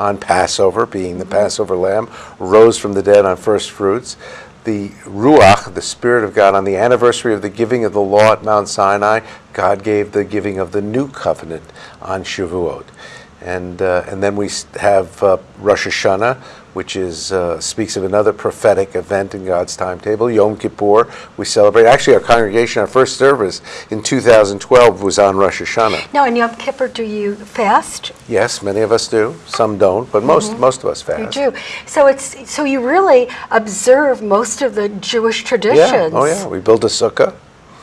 on Passover, being the Passover lamb, rose from the dead on first fruits. The Ruach, the Spirit of God, on the anniversary of the giving of the law at Mount Sinai, God gave the giving of the new covenant on Shavuot. And, uh, and then we have uh, Rosh Hashanah, which is, uh, speaks of another prophetic event in God's timetable. Yom Kippur, we celebrate. Actually, our congregation, our first service in 2012 was on Rosh Hashanah. Now, in Yom Kippur, do you fast? Yes, many of us do. Some don't, but most, most of us fast. You do. So it's so you really observe most of the Jewish traditions. Yeah, oh yeah, we build a sukkah.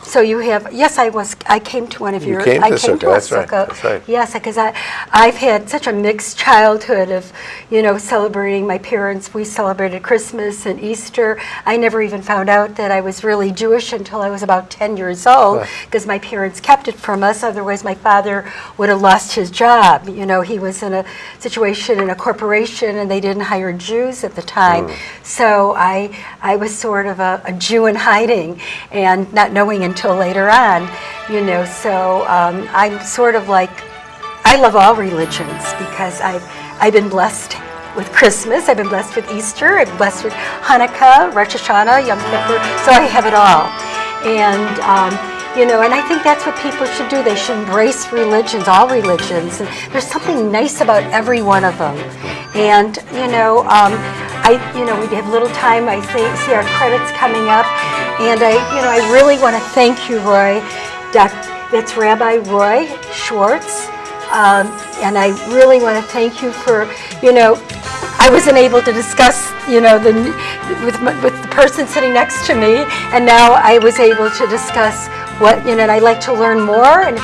So you have yes, I was I came to one of You your came I to came sukkah, to that's right, that's right. Yes, because I I've had such a mixed childhood of you know celebrating my parents. We celebrated Christmas and Easter. I never even found out that I was really Jewish until I was about ten years old because my parents kept it from us. Otherwise, my father would have lost his job. You know, he was in a situation in a corporation and they didn't hire Jews at the time. Hmm. So I I was sort of a, a Jew in hiding and not knowing until later on. You know, so um, I'm sort of like I love all religions because I've I've been blessed with Christmas. I've been blessed with Easter. I've been blessed with Hanukkah, Rosh Hashanah, Yom Kippur. So I have it all, and. Um, you know, and I think that's what people should do. They should embrace religions, all religions. And there's something nice about every one of them. And you know, um, I, you know, we have little time. I see, see our credits coming up, and I, you know, I really want to thank you, Roy. That's Rabbi Roy Schwartz. Um, and I really want to thank you for, you know, I wasn't able to discuss, you know, the with with the person sitting next to me, and now I was able to discuss what, you know, and I like to learn more. And